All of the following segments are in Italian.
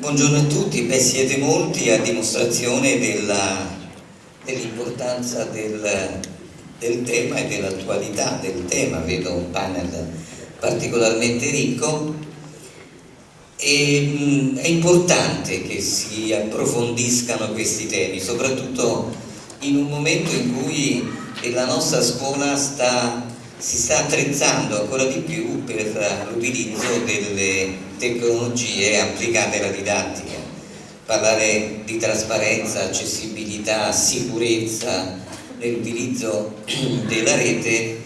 Buongiorno a tutti, beh siete molti a dimostrazione dell'importanza del, del, tema e dell'attualità del tema, vedo un panel particolarmente ricco. E mh, è importante che si approfondiscano questi temi, soprattutto in un momento in cui la nostra scuola sta si sta attrezzando ancora di più per l'utilizzo delle tecnologie applicate alla didattica. Parlare di trasparenza, accessibilità, sicurezza nell'utilizzo della rete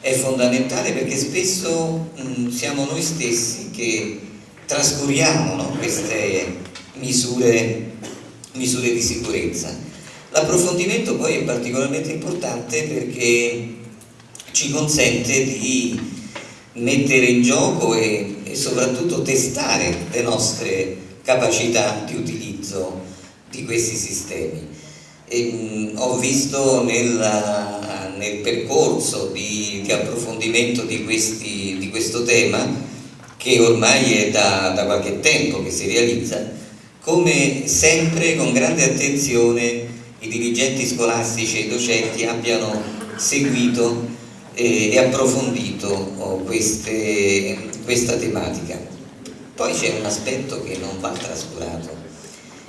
è fondamentale perché spesso mh, siamo noi stessi che trascuriamo no, queste misure, misure di sicurezza. L'approfondimento poi è particolarmente importante perché ci consente di mettere in gioco e, e soprattutto testare le nostre capacità di utilizzo di questi sistemi. E, mh, ho visto nella, nel percorso di, di approfondimento di, questi, di, questo tema, che ormai è da, da qualche tempo che si realizza, come sempre con grande attenzione i dirigenti scolastici e i docenti abbiano seguito e approfondito oh, queste, questa tematica. Poi c'è un aspetto che non va trascurato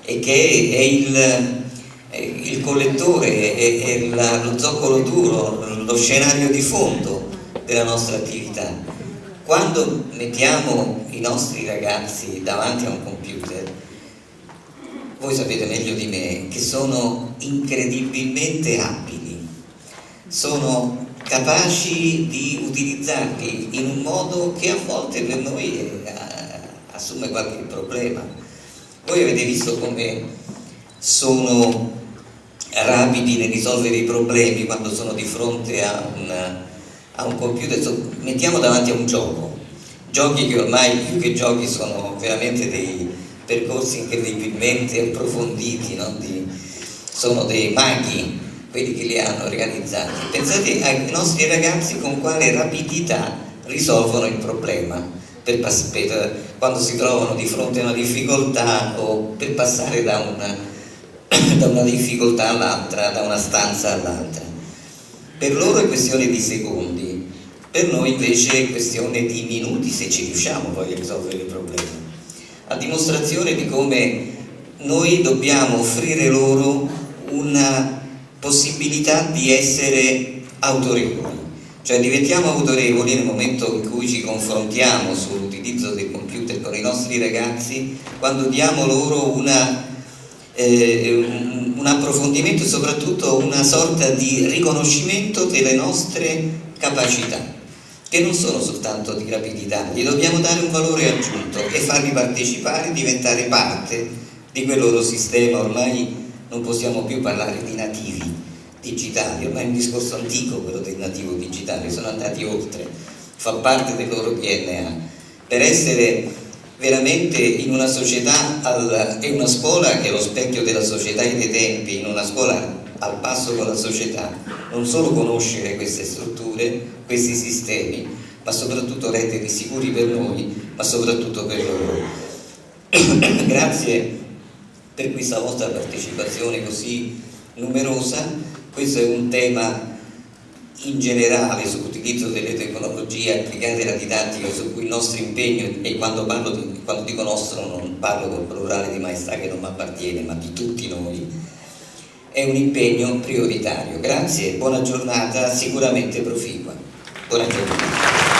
e che è il, il collettore, è, è la, lo zoccolo duro, lo scenario di fondo della nostra attività. Quando mettiamo i nostri ragazzi davanti a un computer, voi sapete meglio di me che sono incredibilmente abili, sono capaci di utilizzarli in un modo che a volte per noi eh, assume qualche problema. Voi avete visto come sono rapidi nel risolvere i problemi quando sono di fronte a, una, a un computer, mettiamo davanti a un gioco, giochi che ormai più che giochi sono veramente dei percorsi incredibilmente approfonditi, no? di, sono dei maghi quelli che li hanno organizzati. Pensate ai nostri ragazzi con quale rapidità risolvono il problema per, per, quando si trovano di fronte a una difficoltà o per passare da una, da una difficoltà all'altra, da una stanza all'altra. Per loro è questione di secondi, per noi invece è questione di minuti se ci riusciamo poi a risolvere il problema. A dimostrazione di come noi dobbiamo offrire loro una possibilità di essere autorevoli, cioè diventiamo autorevoli nel momento in cui ci confrontiamo sull'utilizzo del computer con i nostri ragazzi, quando diamo loro una, eh, un, un approfondimento e soprattutto una sorta di riconoscimento delle nostre capacità che non sono soltanto di rapidità, gli dobbiamo dare un valore aggiunto e farli partecipare, diventare parte di quel loro sistema ormai non possiamo più parlare di nativi digitali, ormai è un discorso antico quello del nativo digitale, sono andati oltre, fa parte del loro DNA. Per essere veramente in una società e una scuola che è lo specchio della società e dei tempi, in una scuola al passo con la società, non solo conoscere queste strutture, questi sistemi, ma soprattutto renderli sicuri per noi, ma soprattutto per loro. Grazie per questa vostra partecipazione così numerosa. Questo è un tema in generale sull'utilizzo delle tecnologie applicate alla didattica su cui il nostro impegno e quando, di, quando dico nostro non parlo col plurale di maestà che non mi appartiene ma di tutti noi è un impegno prioritario. Grazie, buona giornata sicuramente proficua. Buona giornata